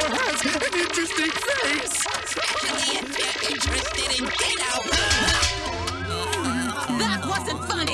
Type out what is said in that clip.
Has an interesting face. Interested in Dino. that wasn't funny.